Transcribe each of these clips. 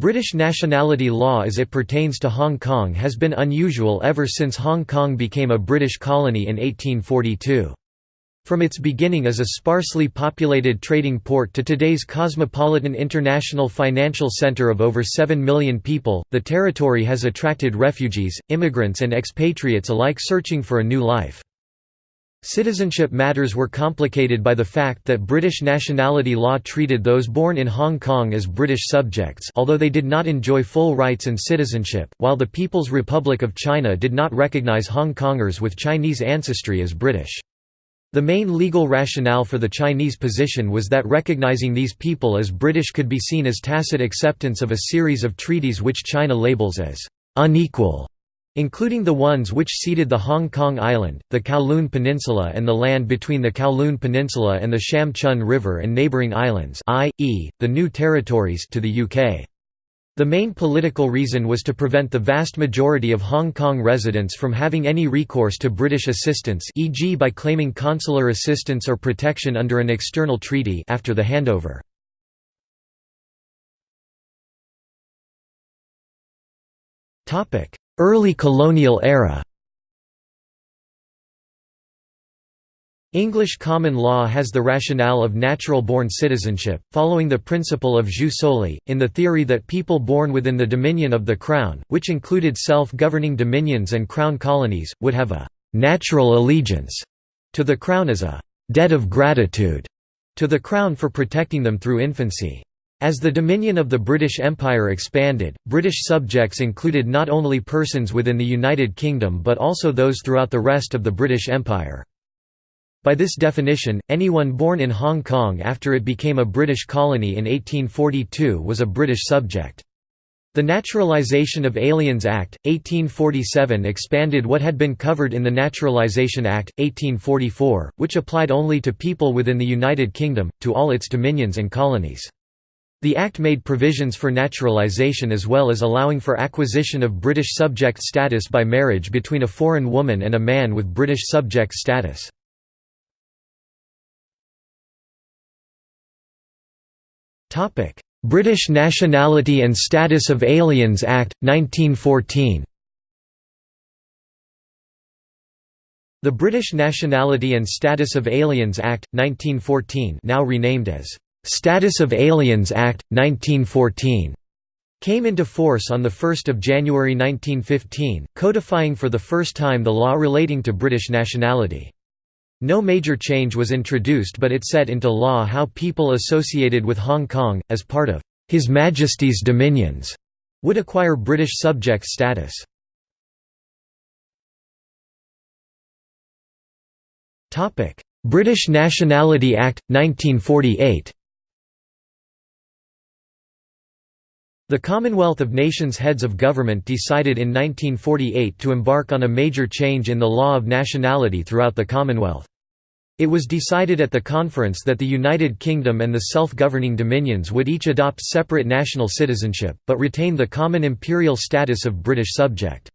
British nationality law as it pertains to Hong Kong has been unusual ever since Hong Kong became a British colony in 1842. From its beginning as a sparsely populated trading port to today's cosmopolitan international financial center of over 7 million people, the territory has attracted refugees, immigrants and expatriates alike searching for a new life. Citizenship matters were complicated by the fact that British nationality law treated those born in Hong Kong as British subjects although they did not enjoy full rights and citizenship, while the People's Republic of China did not recognize Hong Kongers with Chinese ancestry as British. The main legal rationale for the Chinese position was that recognizing these people as British could be seen as tacit acceptance of a series of treaties which China labels as unequal including the ones which ceded the Hong Kong Island, the Kowloon Peninsula and the land between the Kowloon Peninsula and the Sham Chun River and neighbouring islands i.e., the new territories to the UK. The main political reason was to prevent the vast majority of Hong Kong residents from having any recourse to British assistance e.g. by claiming consular assistance or protection under an external treaty after the handover. Early colonial era English common law has the rationale of natural-born citizenship, following the principle of jus soli, in the theory that people born within the dominion of the Crown, which included self-governing dominions and Crown colonies, would have a «natural allegiance» to the Crown as a «debt of gratitude» to the Crown for protecting them through infancy. As the dominion of the British Empire expanded, British subjects included not only persons within the United Kingdom but also those throughout the rest of the British Empire. By this definition, anyone born in Hong Kong after it became a British colony in 1842 was a British subject. The Naturalisation of Aliens Act, 1847 expanded what had been covered in the Naturalisation Act, 1844, which applied only to people within the United Kingdom, to all its dominions and colonies. The Act made provisions for naturalisation as well as allowing for acquisition of British subject status by marriage between a foreign woman and a man with British subject status. British Nationality and Status of Aliens Act, 1914 The British Nationality and Status of Aliens Act, 1914 now renamed as Status of Aliens Act, 1914 came into force on 1 January 1915, codifying for the first time the law relating to British nationality. No major change was introduced but it set into law how people associated with Hong Kong, as part of His Majesty's Dominions, would acquire British subject status. British Nationality Act, 1948 The Commonwealth of Nations Heads of Government decided in 1948 to embark on a major change in the law of nationality throughout the Commonwealth. It was decided at the conference that the United Kingdom and the self-governing dominions would each adopt separate national citizenship, but retain the common imperial status of British subject.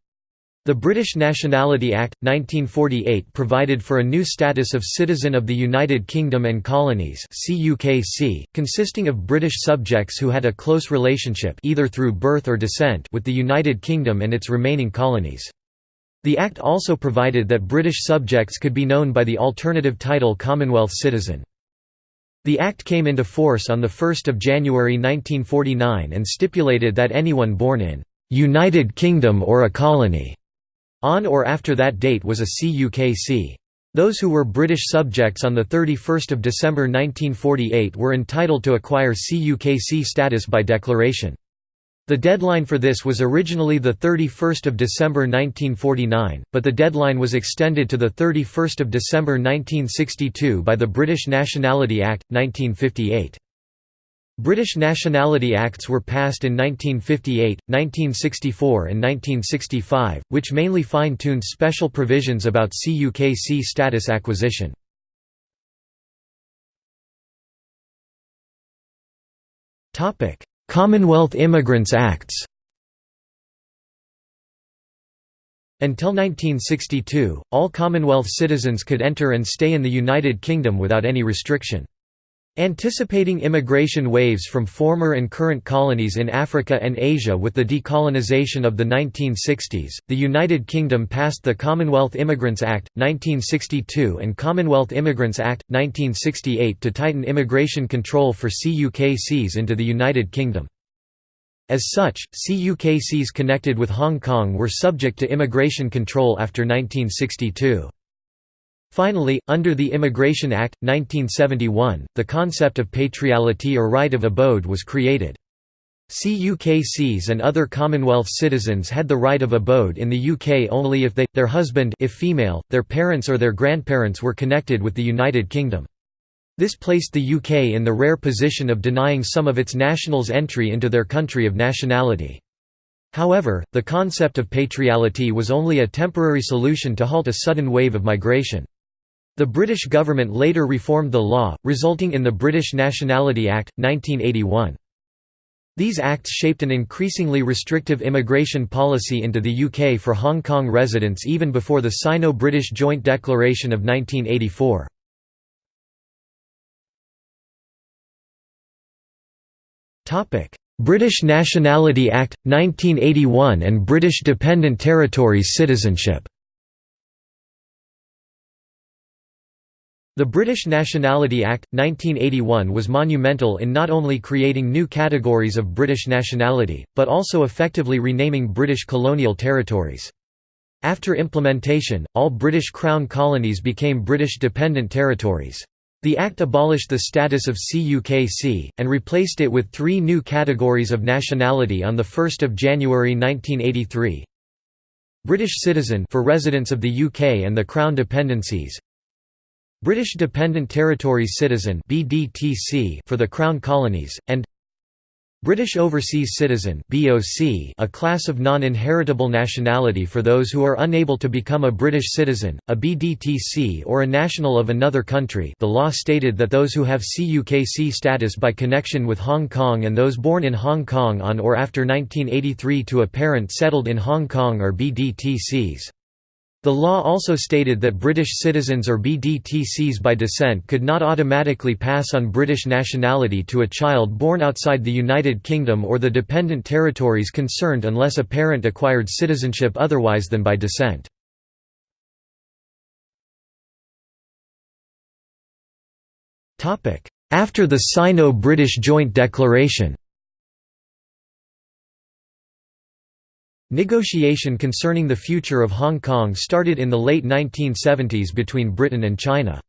The British Nationality Act, 1948 provided for a new status of Citizen of the United Kingdom and Colonies consisting of British subjects who had a close relationship either through birth or descent with the United Kingdom and its remaining colonies. The Act also provided that British subjects could be known by the alternative title Commonwealth citizen. The Act came into force on 1 January 1949 and stipulated that anyone born in «United Kingdom or a colony» On or after that date was a CUKC. Those who were British subjects on 31 December 1948 were entitled to acquire CUKC status by declaration. The deadline for this was originally 31 December 1949, but the deadline was extended to 31 December 1962 by the British Nationality Act, 1958. British Nationality Acts were passed in 1958, 1964 and 1965, which mainly fine-tuned special provisions about CUKC status acquisition. Commonwealth Immigrants Acts Until 1962, all Commonwealth citizens could enter and stay in the United Kingdom without any restriction. Anticipating immigration waves from former and current colonies in Africa and Asia with the decolonization of the 1960s, the United Kingdom passed the Commonwealth Immigrants Act, 1962 and Commonwealth Immigrants Act, 1968 to tighten immigration control for CUKCs into the United Kingdom. As such, CUKCs connected with Hong Kong were subject to immigration control after 1962. Finally, under the Immigration Act, 1971, the concept of patriality or right of abode was created. CUKCs and other Commonwealth citizens had the right of abode in the UK only if they, their husband if female, their parents or their grandparents were connected with the United Kingdom. This placed the UK in the rare position of denying some of its nationals entry into their country of nationality. However, the concept of patriality was only a temporary solution to halt a sudden wave of migration. The British government later reformed the law, resulting in the British Nationality Act, 1981. These acts shaped an increasingly restrictive immigration policy into the UK for Hong Kong residents even before the Sino-British Joint Declaration of 1984. British Nationality Act, 1981 and British Dependent Territories citizenship The British Nationality Act, 1981 was monumental in not only creating new categories of British nationality, but also effectively renaming British colonial territories. After implementation, all British Crown colonies became British dependent territories. The Act abolished the status of CUKC, and replaced it with three new categories of nationality on 1 January 1983. British citizen for residents of the UK and the Crown dependencies, British Dependent Territories Citizen for the Crown Colonies and British Overseas Citizen a class of non-inheritable nationality for those who are unable to become a British citizen, a BDTC or a national of another country. The law stated that those who have CUKC status by connection with Hong Kong and those born in Hong Kong on or after 1983 to a parent settled in Hong Kong are BDTCs. The law also stated that British citizens or BDTCs by descent could not automatically pass on British nationality to a child born outside the United Kingdom or the dependent territories concerned unless a parent acquired citizenship otherwise than by descent. After the Sino-British Joint Declaration Negotiation concerning the future of Hong Kong started in the late 1970s between Britain and China.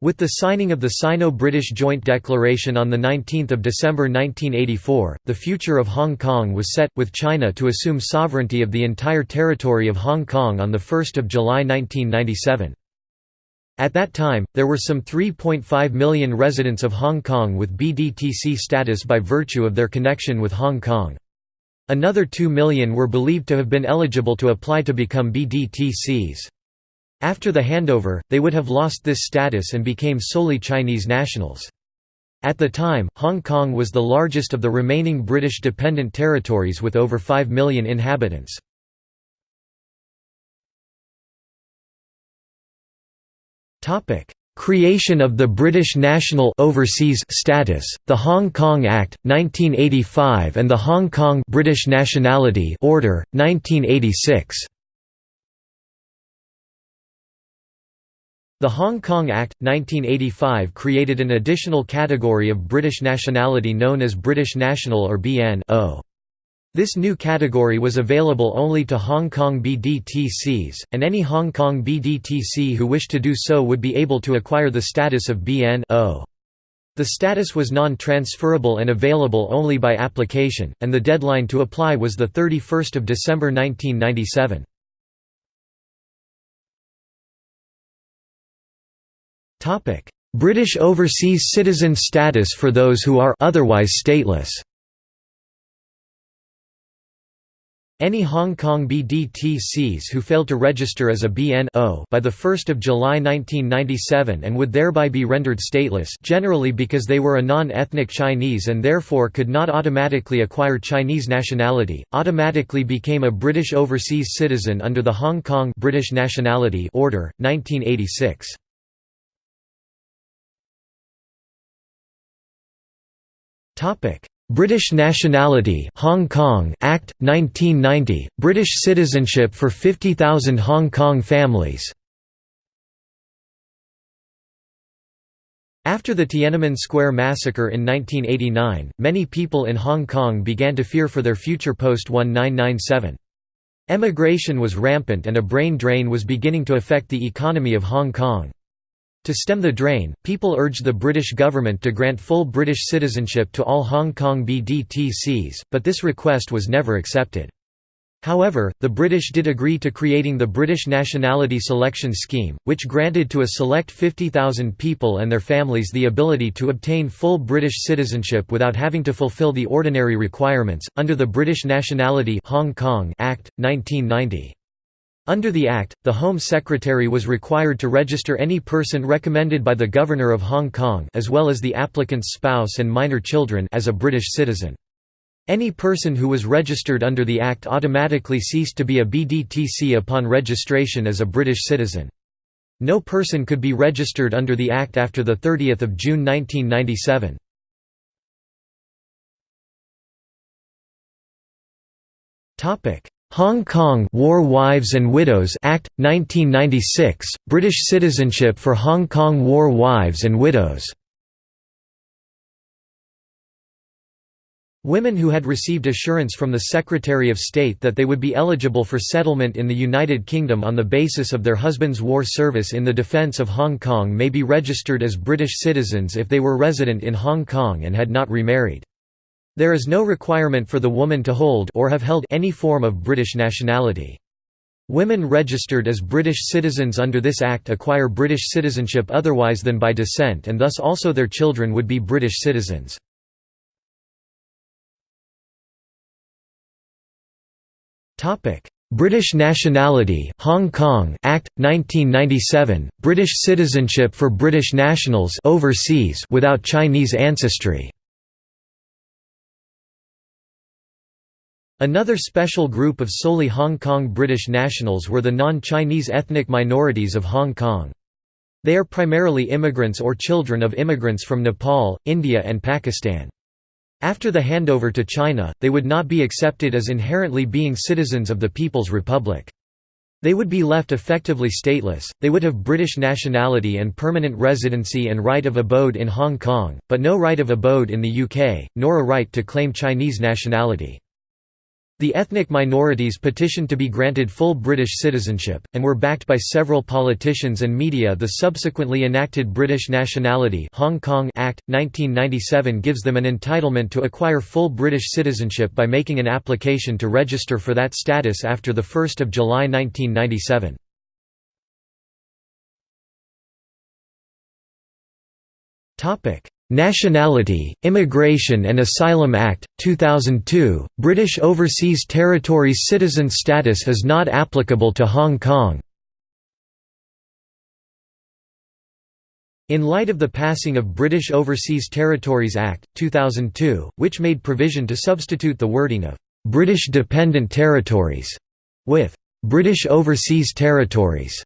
With the signing of the Sino-British Joint Declaration on 19 December 1984, the future of Hong Kong was set, with China to assume sovereignty of the entire territory of Hong Kong on 1 July 1997. At that time, there were some 3.5 million residents of Hong Kong with BDTC status by virtue of their connection with Hong Kong. Another 2 million were believed to have been eligible to apply to become BDTCs. After the handover, they would have lost this status and became solely Chinese nationals. At the time, Hong Kong was the largest of the remaining British dependent territories with over 5 million inhabitants. Creation of the British National Overseas Status, the Hong Kong Act, 1985 and the Hong Kong British Nationality Order, 1986. The Hong Kong Act, 1985 created an additional category of British nationality known as British National or BNO. This new category was available only to Hong Kong BDTCs, and any Hong Kong BDTC who wished to do so would be able to acquire the status of BNO. The status was non-transferable and available only by application, and the deadline to apply was 31 December 1997. British overseas citizen status for those who are otherwise stateless Any Hong Kong BDTCs who failed to register as a BNO by 1 July 1997 and would thereby be rendered stateless generally because they were a non-ethnic Chinese and therefore could not automatically acquire Chinese nationality, automatically became a British overseas citizen under the Hong Kong British Nationality Order, 1986. British Nationality Hong Kong Act 1990 British citizenship for 50,000 Hong Kong families After the Tiananmen Square massacre in 1989, many people in Hong Kong began to fear for their future post-1997. Emigration was rampant and a brain drain was beginning to affect the economy of Hong Kong. To stem the drain, people urged the British government to grant full British citizenship to all Hong Kong BDTCs, but this request was never accepted. However, the British did agree to creating the British Nationality Selection Scheme, which granted to a select 50,000 people and their families the ability to obtain full British citizenship without having to fulfil the ordinary requirements, under the British Nationality Hong Kong Act, 1990. Under the Act, the Home Secretary was required to register any person recommended by the Governor of Hong Kong as well as the applicant's spouse and minor children as a British citizen. Any person who was registered under the Act automatically ceased to be a BDTC upon registration as a British citizen. No person could be registered under the Act after 30 June 1997. Hong Kong War Wives and Widows Act 1996 British citizenship for Hong Kong war wives and widows Women who had received assurance from the Secretary of State that they would be eligible for settlement in the United Kingdom on the basis of their husband's war service in the defence of Hong Kong may be registered as British citizens if they were resident in Hong Kong and had not remarried. There is no requirement for the woman to hold or have held any form of British nationality. Women registered as British citizens under this Act acquire British citizenship otherwise than by descent and thus also their children would be British citizens. British Nationality Hong Kong Act 1997 British citizenship for British nationals overseas without Chinese ancestry Another special group of solely Hong Kong British nationals were the non-Chinese ethnic minorities of Hong Kong. They are primarily immigrants or children of immigrants from Nepal, India and Pakistan. After the handover to China, they would not be accepted as inherently being citizens of the People's Republic. They would be left effectively stateless, they would have British nationality and permanent residency and right of abode in Hong Kong, but no right of abode in the UK, nor a right to claim Chinese nationality. The ethnic minorities petitioned to be granted full British citizenship, and were backed by several politicians and media The subsequently enacted British Nationality Hong Kong Act, 1997 gives them an entitlement to acquire full British citizenship by making an application to register for that status after 1 July 1997. Nationality, Immigration and Asylum Act, 2002, British Overseas Territories citizen status is not applicable to Hong Kong. In light of the passing of British Overseas Territories Act, 2002, which made provision to substitute the wording of «British Dependent Territories» with «British Overseas Territories»,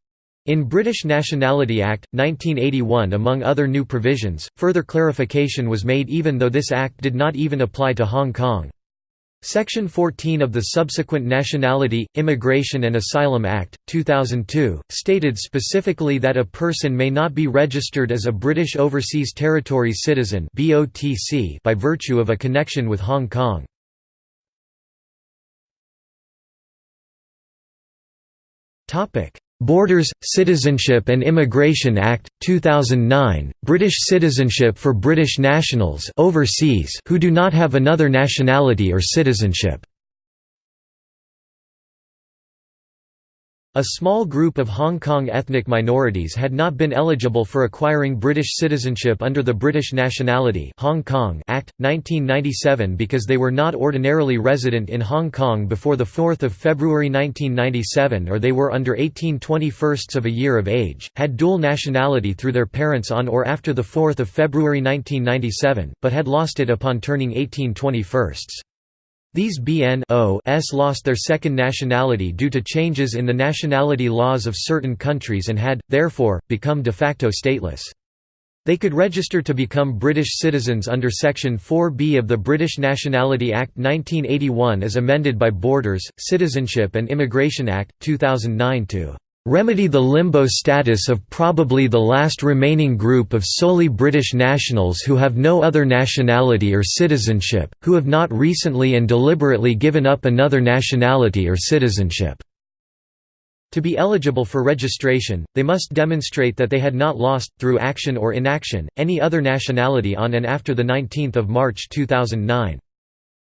in British Nationality Act, 1981 among other new provisions, further clarification was made even though this act did not even apply to Hong Kong. Section 14 of the subsequent Nationality, Immigration and Asylum Act, 2002, stated specifically that a person may not be registered as a British Overseas Territory citizen by virtue of a connection with Hong Kong. Borders, Citizenship and Immigration Act, 2009, British citizenship for British nationals overseas who do not have another nationality or citizenship. A small group of Hong Kong ethnic minorities had not been eligible for acquiring British citizenship under the British Nationality Hong Kong Act, 1997 because they were not ordinarily resident in Hong Kong before 4 February 1997 or they were under 18 21st of a year of age, had dual nationality through their parents on or after 4 February 1997, but had lost it upon turning 18 21st. These BNOs lost their second nationality due to changes in the nationality laws of certain countries and had, therefore, become de facto stateless. They could register to become British citizens under Section 4B of the British Nationality Act 1981 as amended by Borders, Citizenship and Immigration Act, 2009 to remedy the limbo status of probably the last remaining group of solely British nationals who have no other nationality or citizenship, who have not recently and deliberately given up another nationality or citizenship." To be eligible for registration, they must demonstrate that they had not lost, through action or inaction, any other nationality on and after 19 March 2009.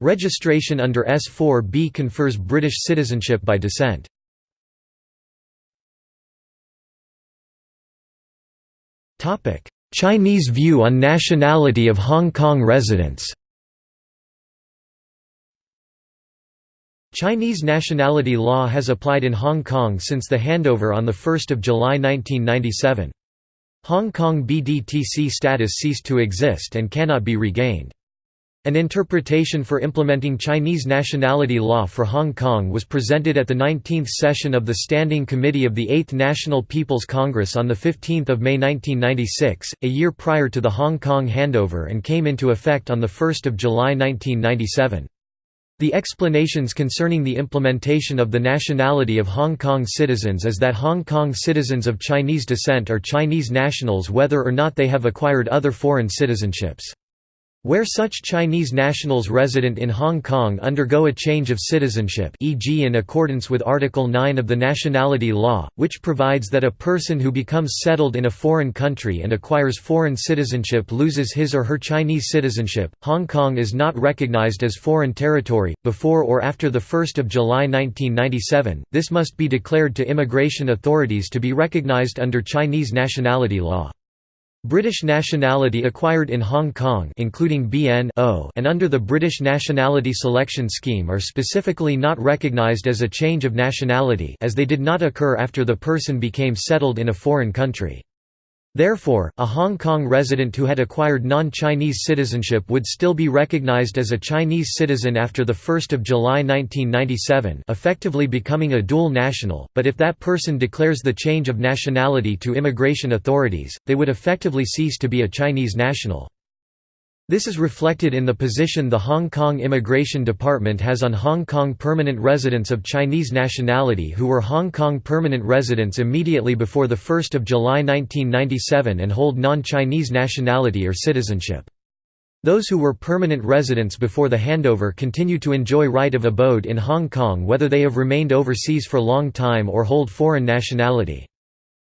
Registration under S4B confers British citizenship by descent. Chinese view on nationality of Hong Kong residents Chinese nationality law has applied in Hong Kong since the handover on 1 July 1997. Hong Kong BDTC status ceased to exist and cannot be regained. An interpretation for implementing Chinese nationality law for Hong Kong was presented at the 19th session of the Standing Committee of the 8th National People's Congress on 15 May 1996, a year prior to the Hong Kong handover and came into effect on 1 July 1997. The explanations concerning the implementation of the nationality of Hong Kong citizens is that Hong Kong citizens of Chinese descent are Chinese nationals whether or not they have acquired other foreign citizenships. Where such Chinese nationals resident in Hong Kong undergo a change of citizenship e.g. in accordance with Article 9 of the Nationality Law, which provides that a person who becomes settled in a foreign country and acquires foreign citizenship loses his or her Chinese citizenship, Hong Kong is not recognized as foreign territory. Before or after 1 July 1997, this must be declared to immigration authorities to be recognized under Chinese nationality law. British nationality acquired in Hong Kong including BN and under the British Nationality Selection Scheme are specifically not recognised as a change of nationality as they did not occur after the person became settled in a foreign country. Therefore, a Hong Kong resident who had acquired non-Chinese citizenship would still be recognized as a Chinese citizen after 1 July 1997 effectively becoming a dual national, but if that person declares the change of nationality to immigration authorities, they would effectively cease to be a Chinese national. This is reflected in the position the Hong Kong Immigration Department has on Hong Kong permanent residents of Chinese nationality who were Hong Kong permanent residents immediately before 1 July 1997 and hold non-Chinese nationality or citizenship. Those who were permanent residents before the handover continue to enjoy right of abode in Hong Kong whether they have remained overseas for a long time or hold foreign nationality.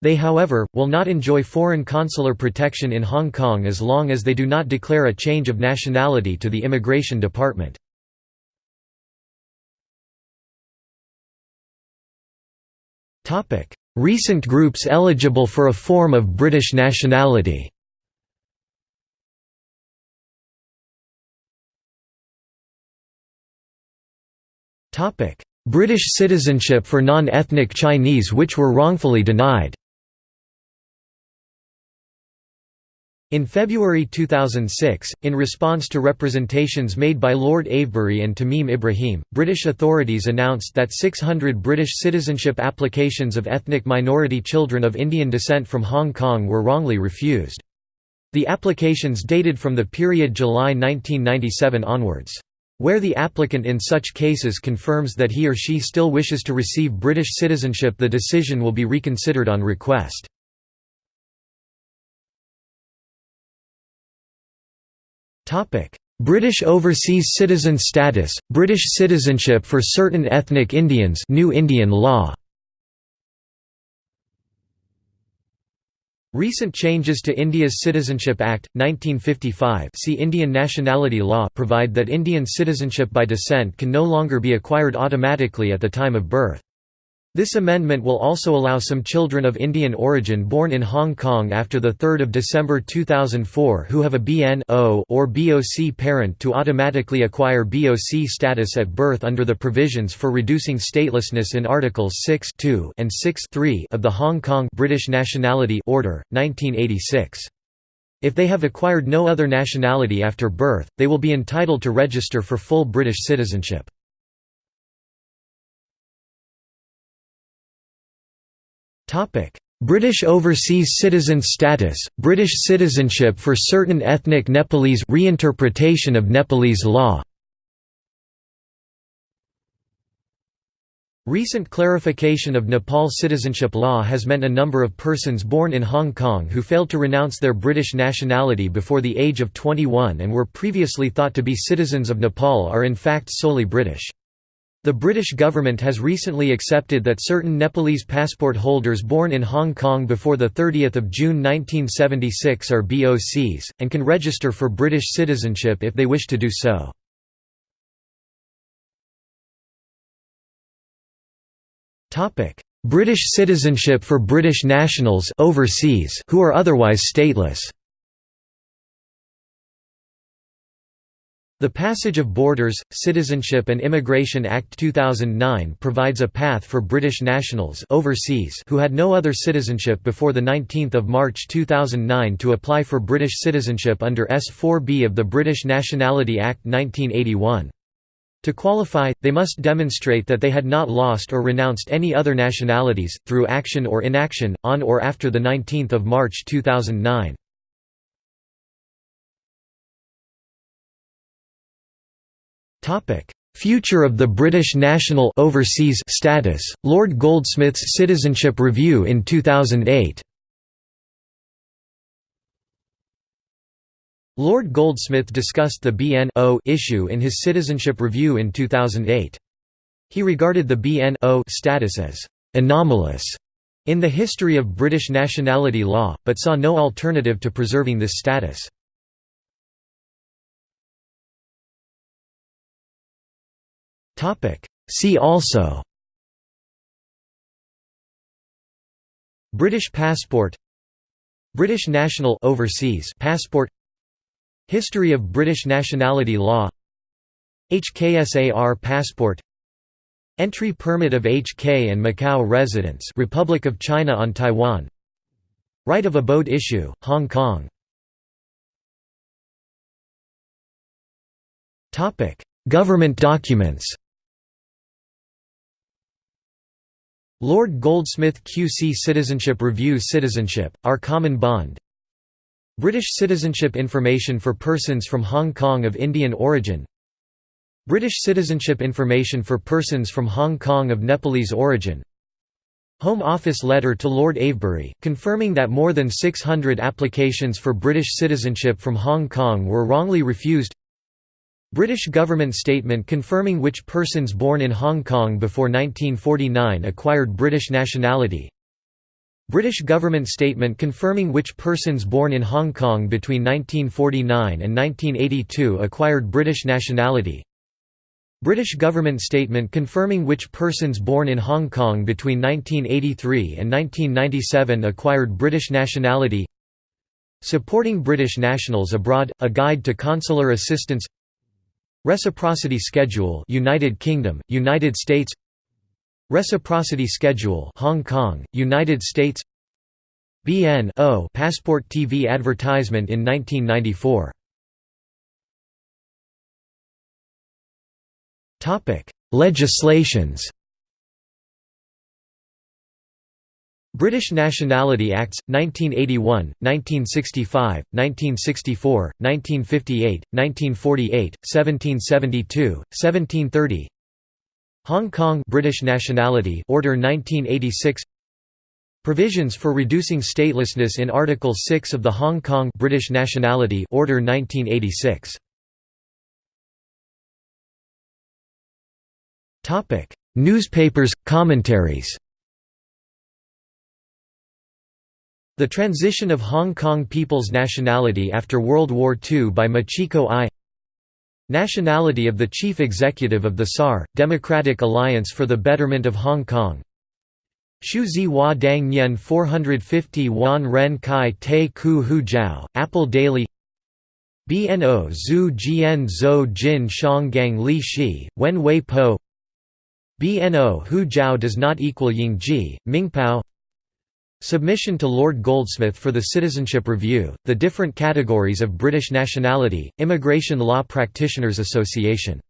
They however, will not enjoy foreign consular protection in Hong Kong as long as they do not declare a change of nationality to the Immigration Department. Recent groups eligible for a form of British nationality British citizenship for non-ethnic Chinese which were wrongfully denied In February 2006, in response to representations made by Lord Avebury and Tamim Ibrahim, British authorities announced that 600 British citizenship applications of ethnic minority children of Indian descent from Hong Kong were wrongly refused. The applications dated from the period July 1997 onwards. Where the applicant in such cases confirms that he or she still wishes to receive British citizenship the decision will be reconsidered on request. British overseas citizen status, British citizenship for certain ethnic Indians New Indian law Recent changes to India's Citizenship Act, 1955 see Indian Nationality Law provide that Indian citizenship by descent can no longer be acquired automatically at the time of birth. This amendment will also allow some children of Indian origin born in Hong Kong after 3 December 2004 who have a BN or BOC parent to automatically acquire BOC status at birth under the provisions for reducing statelessness in Articles 6 and 6 of the Hong Kong British Nationality Order, 1986. If they have acquired no other nationality after birth, they will be entitled to register for full British citizenship. British Overseas citizen Status, British citizenship for certain ethnic Nepalese reinterpretation of Nepalese law Recent clarification of Nepal citizenship law has meant a number of persons born in Hong Kong who failed to renounce their British nationality before the age of 21 and were previously thought to be citizens of Nepal are in fact solely British. The British government has recently accepted that certain Nepalese passport holders born in Hong Kong before 30 June 1976 are BOCs, and can register for British citizenship if they wish to do so. British citizenship for British nationals overseas who are otherwise stateless The Passage of Borders, Citizenship and Immigration Act 2009 provides a path for British nationals overseas who had no other citizenship before 19 March 2009 to apply for British citizenship under S4B of the British Nationality Act 1981. To qualify, they must demonstrate that they had not lost or renounced any other nationalities, through action or inaction, on or after 19 March 2009. Topic: Future of the British national overseas status. Lord Goldsmith's Citizenship Review in 2008. Lord Goldsmith discussed the BNO issue in his Citizenship Review in 2008. He regarded the BNO status as anomalous in the history of British nationality law, but saw no alternative to preserving this status. See also British passport British national overseas passport History of British nationality law HKSAR passport Entry permit of HK and Macau residents Republic of China on Taiwan Right of abode issue, Hong Kong Government documents Lord Goldsmith QC Citizenship Review Citizenship, Our Common Bond. British citizenship information for persons from Hong Kong of Indian origin. British citizenship information for persons from Hong Kong of Nepalese origin. Home Office letter to Lord Avebury, confirming that more than 600 applications for British citizenship from Hong Kong were wrongly refused British government statement confirming which persons born in Hong Kong before 1949 acquired British nationality. British government statement confirming which persons born in Hong Kong between 1949 and 1982 acquired British nationality. British government statement confirming which persons born in Hong Kong between 1983 and 1997 acquired British nationality. Supporting British nationals abroad, a guide to consular assistance Reciprocity Schedule United Kingdom, United States. Reciprocity Schedule Hong Kong, United States. BN -O Passport TV advertisement in 1994 Topic Legislations British Nationality Acts, 1981, 1965, 1964, 1958, 1948, 1772, 1730 Hong Kong British Nationality Order 1986 Provisions for reducing statelessness in Article 6 of the Hong Kong British Nationality Order 1986 Newspapers, commentaries The transition of Hong Kong people's nationality after World War II by Machiko I. Nationality of the Chief Executive of the SAR, Democratic Alliance for the Betterment of Hong Kong. Shu Zi Hua Dang Nian 450 Wan Ren Kai Te Ku Hu Jiao, Apple Daily. BNO Zhu Jian Zhou Jin Shang Gang Li Shi, Wen Wei Po BNO Hu Jiao does not equal Ying Ji, Mingpao Submission to Lord Goldsmith for the Citizenship Review, the different categories of British nationality, Immigration Law Practitioners Association